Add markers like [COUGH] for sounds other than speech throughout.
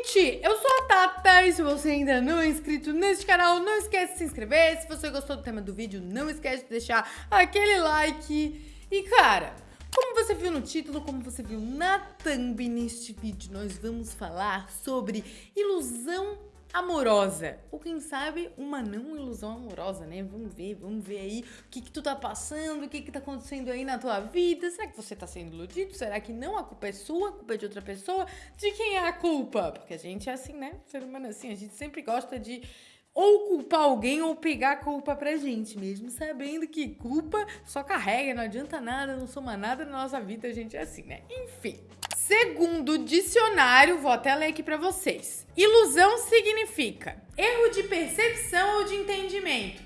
gente! Eu sou a Tata e se você ainda não é inscrito neste canal, não esquece de se inscrever. Se você gostou do tema do vídeo, não esquece de deixar aquele like. E cara, como você viu no título, como você viu na thumb neste vídeo, nós vamos falar sobre ilusão amorosa. Ou quem sabe uma não ilusão amorosa, né? Vamos ver, vamos ver aí o que que tu tá passando, o que que tá acontecendo aí na tua vida. Será que você tá sendo iludido? Será que não? A culpa é sua? A culpa é de outra pessoa? De quem é a culpa? Porque a gente é assim, né? Ser humano é assim, a gente sempre gosta de ou culpar alguém ou pegar a culpa pra gente, mesmo sabendo que culpa só carrega, não adianta nada, não soma nada na nossa vida, a gente é assim, né? Enfim. Segundo o dicionário, vou até ler aqui para vocês. Ilusão significa erro de percepção ou de entendimento,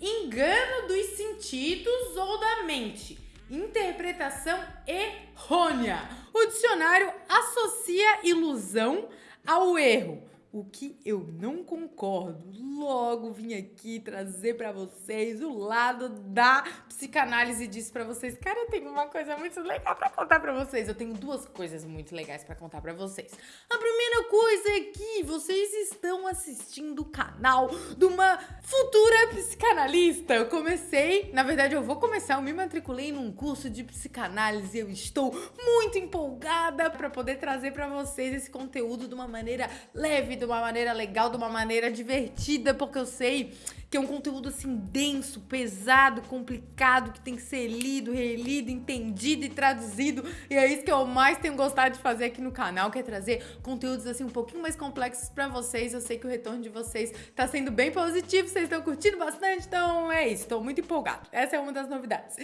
engano dos sentidos ou da mente, interpretação errônea. O dicionário associa ilusão ao erro, o que eu não concordo. Logo vim aqui trazer para vocês o lado da psicanálise disso para vocês. Cara, eu tenho uma coisa muito legal para contar para vocês. Eu tenho duas coisas muito legais para contar para vocês. A primeira coisa é que vocês estão assistindo o canal de uma futura psicanalista. Eu comecei, na verdade eu vou começar, eu me matriculei num curso de psicanálise. Eu estou muito empolgada para poder trazer para vocês esse conteúdo de uma maneira leve, de uma maneira legal, de uma maneira divertida, porque eu sei que é um conteúdo assim denso, pesado, complicado, que tem que ser lido, relido, entendido e traduzido. E é isso que eu mais tenho gostado de fazer aqui no canal, que é trazer conteúdos assim um pouquinho mais complexos para vocês. Eu sei que o retorno de vocês tá sendo bem positivo, vocês estão curtindo bastante, então é isso, tô muito empolgado. Essa é uma das novidades.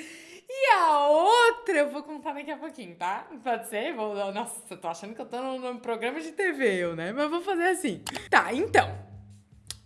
E a outra eu vou contar daqui a pouquinho, tá? Pode ser? Vou, nossa, eu tô achando que eu tô num, programa de TV, eu, né? Mas vou fazer assim. Tá, então.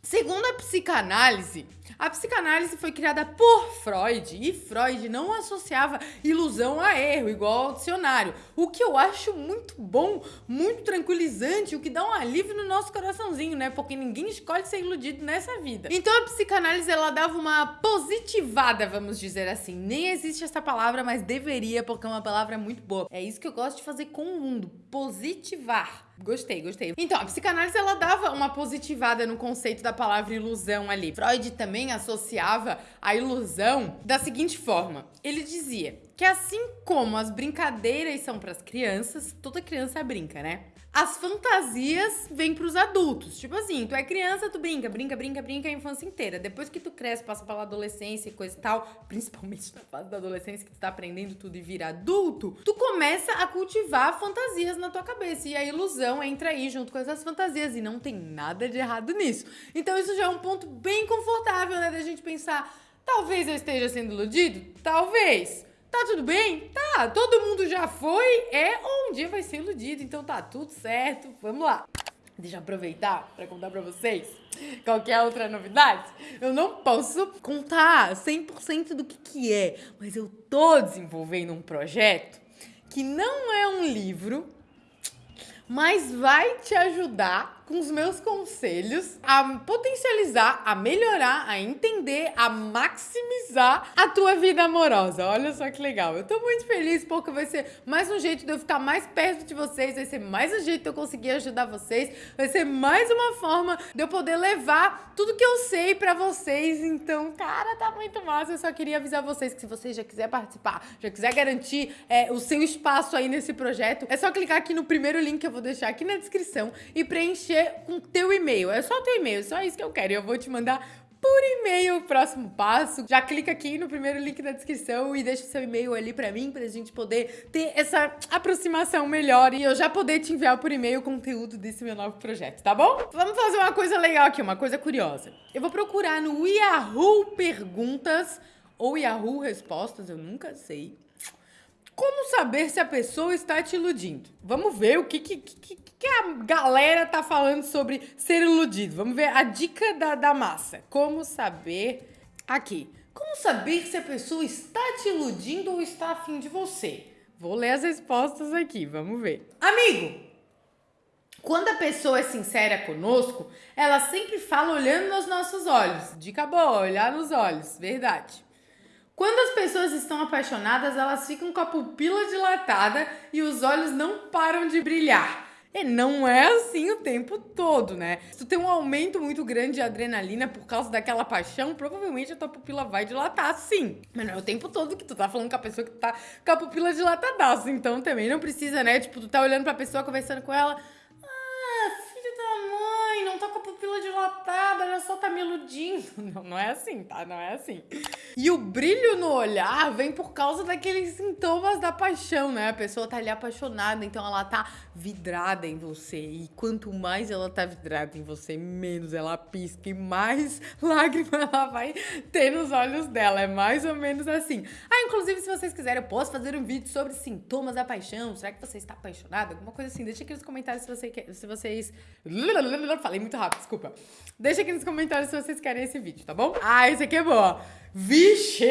Segundo a psicanálise, a psicanálise foi criada por Freud e Freud não associava ilusão a erro, igual ao dicionário. O que eu acho muito bom, muito tranquilizante, o que dá um alívio no nosso coraçãozinho, né? Porque ninguém escolhe ser iludido nessa vida. Então a psicanálise ela dava uma positivada, vamos dizer assim. Nem existe essa palavra, mas deveria, porque é uma palavra muito boa. É isso que eu gosto de fazer com o mundo, positivar. Gostei, gostei. Então, a psicanálise ela dava uma positivada no conceito da palavra ilusão ali. Freud também associava a ilusão da seguinte forma: ele dizia que assim como as brincadeiras são para as crianças, toda criança brinca, né? As fantasias vêm pros adultos. Tipo assim, tu é criança, tu brinca, brinca, brinca, brinca a infância inteira. Depois que tu cresce, passa pela adolescência e coisa e tal, principalmente na fase da adolescência que tu tá aprendendo tudo e vira adulto, tu começa a cultivar fantasias na tua cabeça. E a ilusão entra aí junto com essas fantasias. E não tem nada de errado nisso. Então isso já é um ponto bem confortável, né? Da gente pensar, talvez eu esteja sendo iludido? Talvez. Tá tudo bem? Tá, todo mundo já foi, é um dia vai ser iludido, então tá tudo certo. Vamos lá. Deixa eu aproveitar para contar para vocês qualquer outra novidade. Eu não posso contar 100% do que que é, mas eu tô desenvolvendo um projeto que não é um livro, mas vai te ajudar com os meus conselhos a potencializar, a melhorar, a entender, a maximizar a tua vida amorosa. Olha só que legal. Eu tô muito feliz porque vai ser mais um jeito de eu ficar mais perto de vocês, vai ser mais um jeito de eu conseguir ajudar vocês, vai ser mais uma forma de eu poder levar tudo que eu sei para vocês. Então, cara, tá muito massa. Eu só queria avisar vocês que se você já quiser participar, já quiser garantir é, o seu espaço aí nesse projeto, é só clicar aqui no primeiro link que eu vou deixar aqui na descrição e preencher com teu e-mail. É só teu e-mail, só isso que eu quero. Eu vou te mandar por e-mail o próximo passo. Já clica aqui no primeiro link da descrição e deixa o seu e-mail ali para mim, pra gente poder ter essa aproximação melhor e eu já poder te enviar por e-mail o conteúdo desse meu novo projeto, tá bom? Vamos fazer uma coisa legal aqui, uma coisa curiosa. Eu vou procurar no Yahoo Perguntas ou Yahoo Respostas, eu nunca sei. Como saber se a pessoa está te iludindo? Vamos ver o que, que, que, que a galera tá falando sobre ser iludido. Vamos ver a dica da, da massa. Como saber... Aqui. Como saber se a pessoa está te iludindo ou está afim de você? Vou ler as respostas aqui, vamos ver. Amigo, quando a pessoa é sincera conosco, ela sempre fala olhando nos nossos olhos. Dica boa, olhar nos olhos, verdade. Quando as pessoas estão apaixonadas, elas ficam com a pupila dilatada e os olhos não param de brilhar. E não é assim o tempo todo, né? Se tu tem um aumento muito grande de adrenalina por causa daquela paixão, provavelmente a tua pupila vai dilatar, sim. Mas não é o tempo todo que tu tá falando com a pessoa que tá com a pupila dilatadaça. Então também não precisa, né? Tipo, tu tá olhando pra pessoa, conversando com ela pupila dilatada, olha só, tá me iludindo. [LAUGHS] Não, não é assim, tá? Não é assim. E o brilho no olhar vem por causa daqueles sintomas da paixão, né? A pessoa tá ali apaixonada, então ela tá vidrada em você. E quanto mais ela tá vidrada em você, menos ela pisca e mais [LAUGHS] lágrima ela vai ter nos olhos dela. É mais ou menos assim. Ah, inclusive, se vocês quiserem, eu posso fazer um vídeo sobre sintomas da paixão. Será que você está apaixonado? Alguma coisa assim. Deixa aqui nos comentários se, você quer, se vocês. [LAUGHS] Falei muito rápido, desculpa. Deixa aqui nos comentários se vocês querem esse vídeo, tá bom? Ah, esse aqui é bom. Vixe,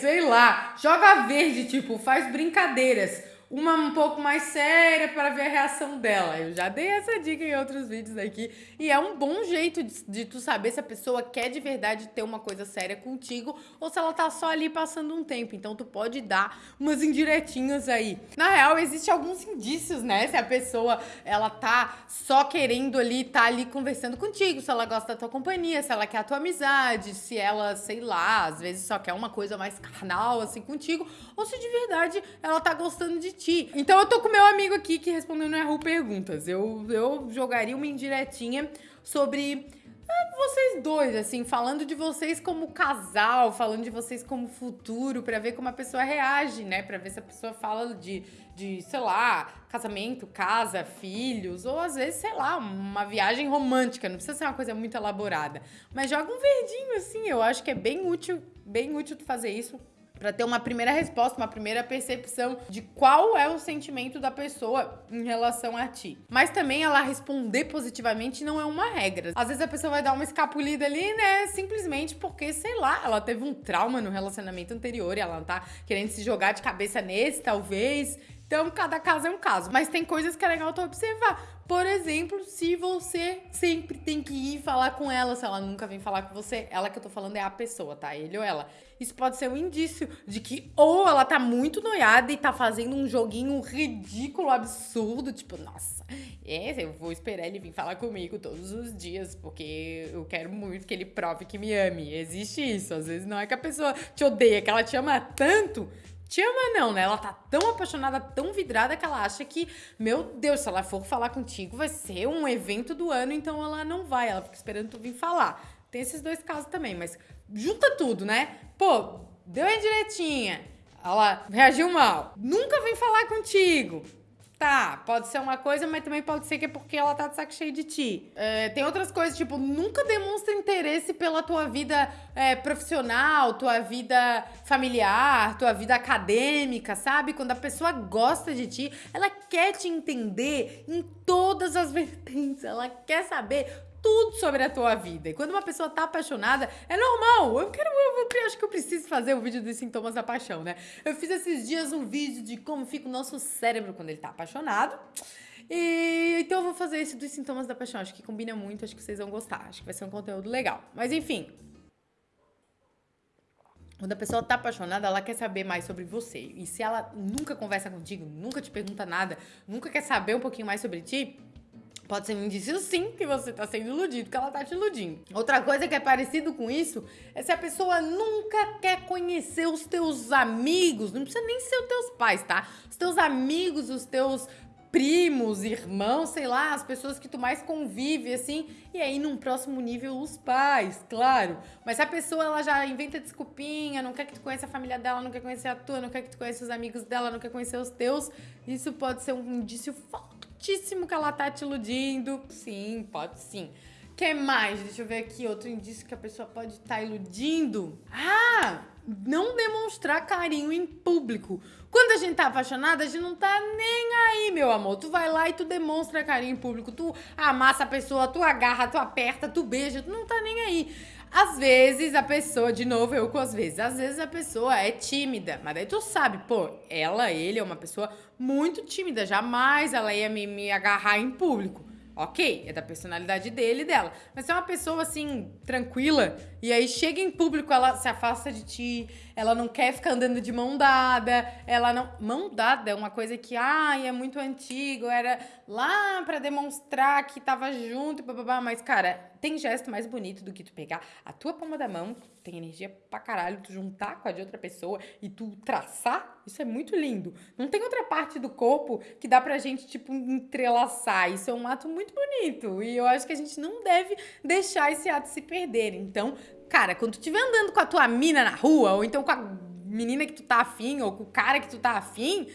sei lá. Joga verde, tipo, faz brincadeiras uma um pouco mais séria para ver a reação dela. Eu já dei essa dica em outros vídeos aqui. E é um bom jeito de, de, tu saber se a pessoa quer de verdade ter uma coisa séria contigo ou se ela tá só ali passando um tempo. Então tu pode dar umas indiretinhas aí. Na real, existe alguns indícios, né? Se a pessoa ela tá só querendo ali, tá ali conversando contigo, se ela gosta da tua companhia, se ela quer a tua amizade, se ela, sei lá, às vezes só quer uma coisa mais carnal assim contigo, ou se de verdade ela tá gostando de ti ti. Então eu tô com meu amigo aqui que respondeu no Yahoo Perguntas. Eu, eu jogaria uma indiretinha sobre ah, vocês dois, assim, falando de vocês como casal, falando de vocês como futuro, para ver como a pessoa reage, né? Pra ver se a pessoa fala de, de, sei lá, casamento, casa, filhos, ou às vezes, sei lá, uma viagem romântica, não precisa ser uma coisa muito elaborada. Mas joga um verdinho, assim, eu acho que é bem útil, bem útil tu fazer isso para ter uma primeira resposta, uma primeira percepção de qual é o sentimento da pessoa em relação a ti. Mas também ela responder positivamente não é uma regra. Às vezes a pessoa vai dar uma escapulida ali, né, simplesmente porque, sei lá, ela teve um trauma no relacionamento anterior e ela tá querendo se jogar de cabeça nesse, talvez. Então, cada caso é um caso. Mas tem coisas que é legal tu observar. Por exemplo, se você sempre tem que ir falar com ela, se ela nunca vem falar com você, ela que eu tô falando é a pessoa, tá? Ele ou ela. Isso pode ser um indício de que ou ela tá muito noiada e tá fazendo um joguinho ridículo, absurdo, tipo, nossa, é, eu vou esperar ele vir falar comigo todos os dias, porque eu quero muito que ele prove que me ame. Existe isso. Às vezes não é que a pessoa te odeia, que ela te ama tanto te ama não, né? Ela tá tão apaixonada, tão vidrada que ela acha que, meu Deus, se ela for falar contigo, vai ser um evento do ano, então ela não vai, ela fica esperando tu vir falar. Tem esses dois casos também, mas junta tudo, né? Pô, deu a direitinha, ela reagiu mal, nunca vem falar contigo. Tá, pode ser uma coisa, mas também pode ser que é porque ela tá de saco cheio de ti. É, tem outras coisas, tipo, nunca demonstra interesse pela tua vida é, profissional, tua vida familiar, tua vida acadêmica, sabe? Quando a pessoa gosta de ti, ela quer te entender em todas as [LAUGHS] vertentes. Ela quer saber tudo sobre a tua vida. E quando uma pessoa tá apaixonada, é normal. Eu quero, eu, eu, acho que eu preciso fazer o um vídeo dos sintomas da paixão, né? Eu fiz esses dias um vídeo de como fica o nosso cérebro quando ele tá apaixonado. E então eu vou fazer esse dos sintomas da paixão. Acho que combina muito, acho que vocês vão gostar. Acho que vai ser um conteúdo legal. Mas enfim, quando a pessoa tá apaixonada, ela quer saber mais sobre você. E se ela nunca conversa contigo, nunca te pergunta nada, nunca quer saber um pouquinho mais sobre ti, Pode ser um indício sim que você tá sendo iludido, que ela tá te iludindo. Outra coisa que é parecido com isso é se a pessoa nunca quer conhecer os teus amigos, não precisa nem ser os teus pais, tá? Os teus amigos, os teus primos, irmãos, sei lá, as pessoas que tu mais convive, assim, e aí num próximo nível os pais, claro. Mas se a pessoa ela já inventa desculpinha, não quer que tu conheça a família dela, não quer conhecer a tua, não quer que tu conheça os amigos dela, não quer conhecer os teus, isso pode ser um indício fortíssimo que ela tá te iludindo. Sim, pode sim. que mais? Deixa eu ver aqui outro indício que a pessoa pode estar tá iludindo. Ah, não demonstrar carinho em público. Quando a gente tá apaixonada, a gente não tá nem aí, meu amor. Tu vai lá e tu demonstra carinho em público. Tu amassa a pessoa, tu agarra, tu aperta, tu beija, tu não tá nem aí. Às vezes a pessoa, de novo, eu com as vezes, às vezes a pessoa é tímida, mas daí tu sabe, pô, ela, ele é uma pessoa muito tímida, jamais ela ia me, me agarrar em público. Ok, é da personalidade dele e dela. Mas se é uma pessoa assim, tranquila, e aí chega em público, ela se afasta de ti, ela não quer ficar andando de mão dada, ela não. Mão dada é uma coisa que, ai, é muito antigo, era lá para demonstrar que tava junto, bababá. Mas, cara, tem gesto mais bonito do que tu pegar a tua palma da mão, tem energia pra caralho, tu juntar com a de outra pessoa e tu traçar, isso é muito lindo. Não tem outra parte do corpo que dá pra gente, tipo, entrelaçar. Isso é um ato muito bonito. E eu acho que a gente não deve deixar esse ato se perder. Então, cara, quando tu estiver andando com a tua mina na rua, ou então com a menina que tu tá afim, ou com o cara que tu tá afim,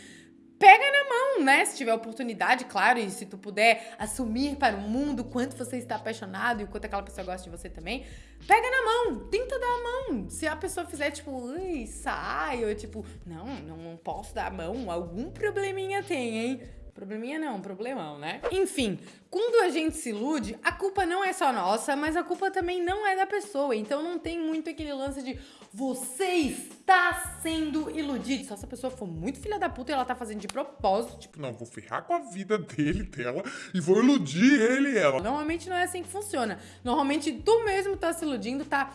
pega na mão, né? Se tiver oportunidade, claro, e se tu puder assumir para o mundo quanto você está apaixonado e quanto aquela pessoa gosta de você também, pega na mão, tenta dar a mão. Se a pessoa fizer tipo, ui, sai, ou tipo, não, não posso dar a mão, algum probleminha tem, hein? Probleminha não, problemão, né? Enfim, quando a gente se ilude, a culpa não é só nossa, mas a culpa também não é da pessoa. Então não tem muito aquele lance de você está sendo iludido. Só se a pessoa for muito filha da puta e ela tá fazendo de propósito. Tipo, não, vou ferrar com a vida dele, dela, e vou iludir ele e ela. Normalmente não é assim que funciona. Normalmente tu mesmo tá se iludindo, tá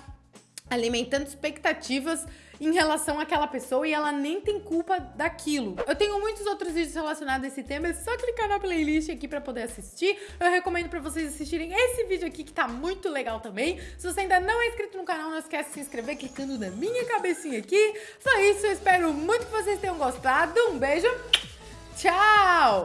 alimentando expectativas em relação àquela pessoa e ela nem tem culpa daquilo. Eu tenho muitos outros vídeos relacionados a esse tema, é só clicar na playlist aqui pra poder assistir. Eu recomendo pra vocês assistirem esse vídeo aqui que tá muito legal também. Se você ainda não é inscrito no canal, não esquece de se inscrever clicando na minha cabecinha aqui. Só isso, eu espero muito que vocês tenham gostado. Um beijo, tchau!